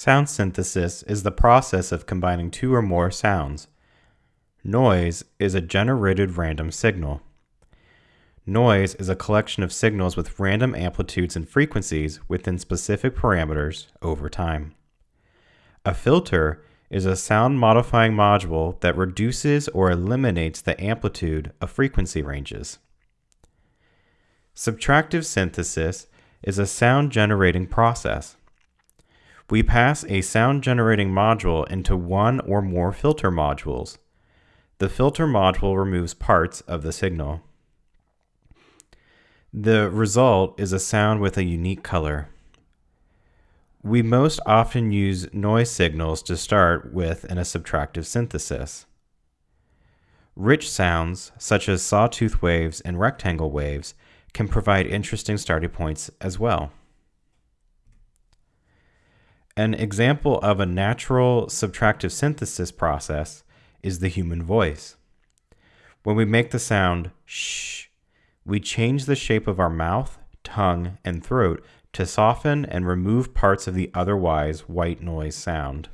Sound synthesis is the process of combining two or more sounds. Noise is a generated random signal. Noise is a collection of signals with random amplitudes and frequencies within specific parameters over time. A filter is a sound modifying module that reduces or eliminates the amplitude of frequency ranges. Subtractive synthesis is a sound generating process. We pass a sound generating module into one or more filter modules. The filter module removes parts of the signal. The result is a sound with a unique color. We most often use noise signals to start with in a subtractive synthesis. Rich sounds, such as sawtooth waves and rectangle waves, can provide interesting starting points as well. An example of a natural subtractive synthesis process is the human voice. When we make the sound shh, we change the shape of our mouth, tongue, and throat to soften and remove parts of the otherwise white noise sound.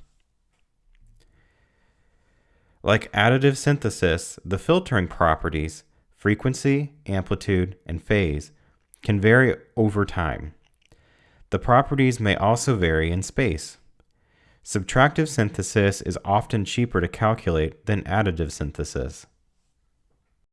Like additive synthesis, the filtering properties, frequency, amplitude, and phase, can vary over time. The properties may also vary in space. Subtractive synthesis is often cheaper to calculate than additive synthesis.